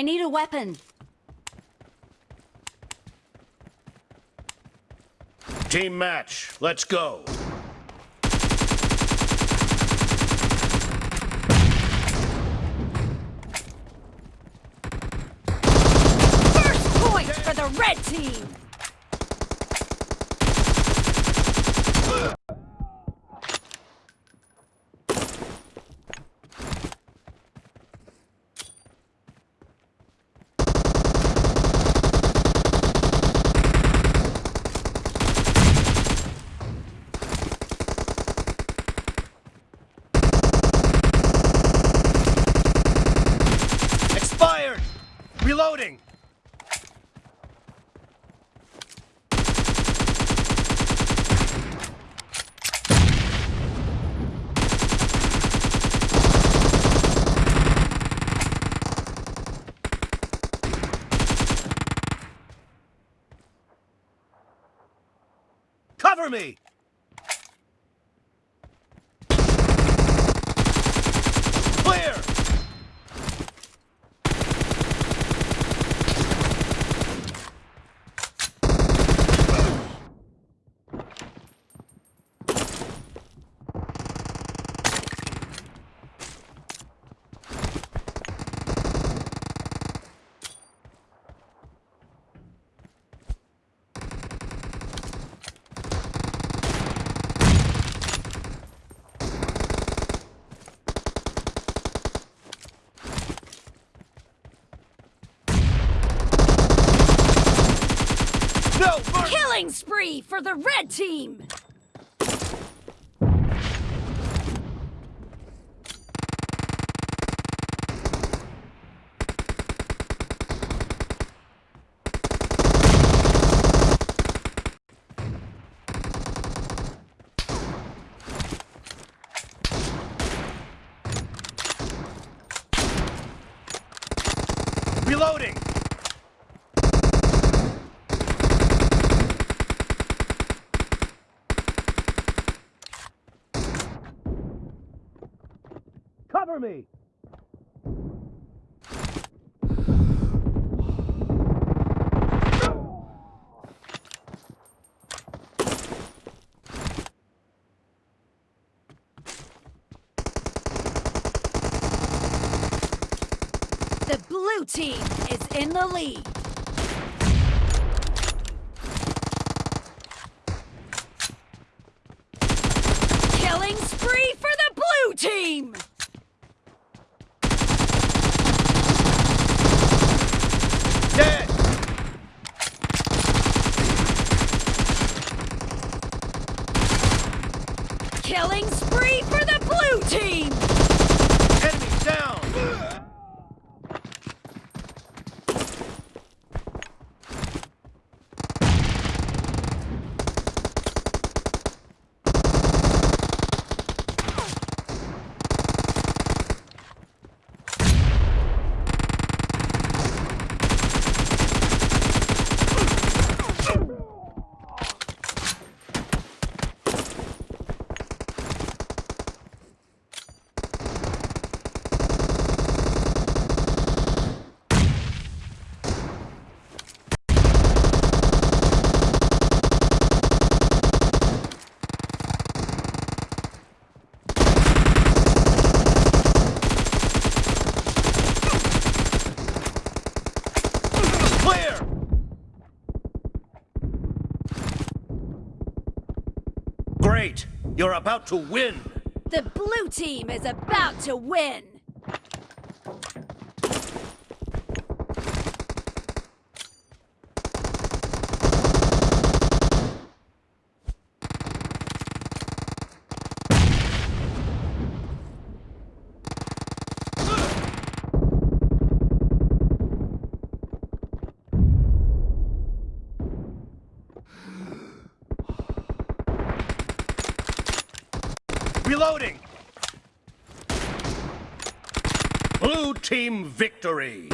I need a weapon. Team match. Let's go. First point for the red team! Expired! Reloading! Cover me! Spree for the red team! Reloading! Cover me! The blue team is in the lead. Killing spree for the blue team! Killing spree for the blue team! Great! You're about to win! The blue team is about to win! Reloading! Blue team victory!